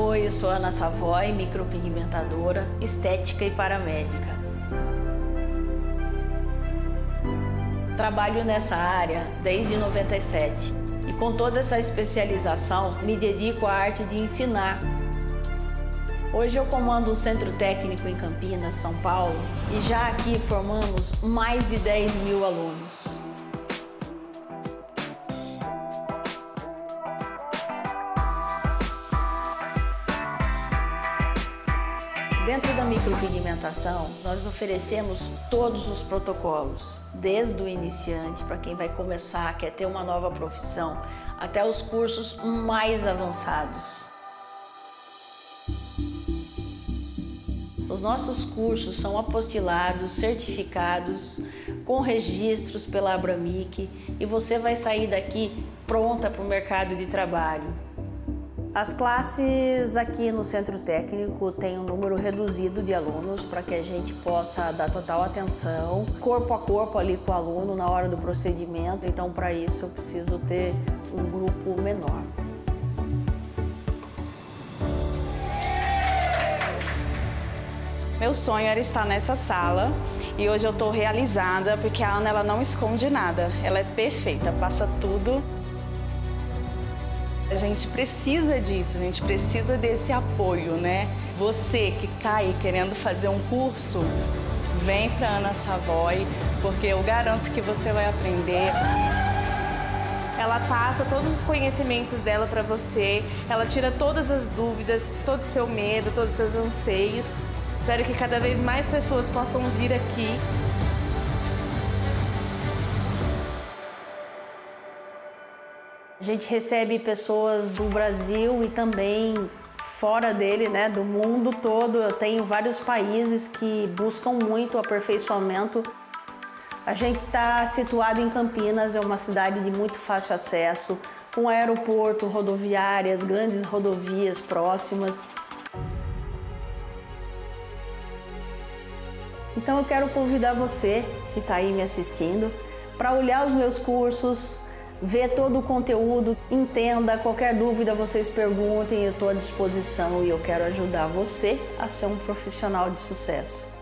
Oi, eu sou Ana Savoy, micropigmentadora, estética e paramédica. Trabalho nessa área desde 97 e com toda essa especialização me dedico à arte de ensinar. Hoje eu comando um centro técnico em Campinas, São Paulo e já aqui formamos mais de 10 mil alunos. Dentro da micropigmentação, nós oferecemos todos os protocolos, desde o iniciante, para quem vai começar, quer ter uma nova profissão, até os cursos mais avançados. Os nossos cursos são apostilados, certificados, com registros pela Abramic e você vai sair daqui pronta para o mercado de trabalho. As classes aqui no Centro Técnico têm um número reduzido de alunos para que a gente possa dar total atenção, corpo a corpo ali com o aluno na hora do procedimento, então para isso eu preciso ter um grupo menor. Meu sonho era estar nessa sala e hoje eu estou realizada porque a Ana ela não esconde nada, ela é perfeita, passa tudo a gente precisa disso, a gente precisa desse apoio, né? Você que cai querendo fazer um curso, vem para Ana Savoy, porque eu garanto que você vai aprender. Ela passa todos os conhecimentos dela para você, ela tira todas as dúvidas, todo o seu medo, todos os seus anseios. Espero que cada vez mais pessoas possam vir aqui A gente recebe pessoas do Brasil e também fora dele, né, do mundo todo. Eu tenho vários países que buscam muito aperfeiçoamento. A gente está situado em Campinas, é uma cidade de muito fácil acesso, com aeroporto, rodoviárias, grandes rodovias próximas. Então eu quero convidar você que está aí me assistindo para olhar os meus cursos, ver todo o conteúdo, entenda, qualquer dúvida vocês perguntem, eu estou à disposição e eu quero ajudar você a ser um profissional de sucesso.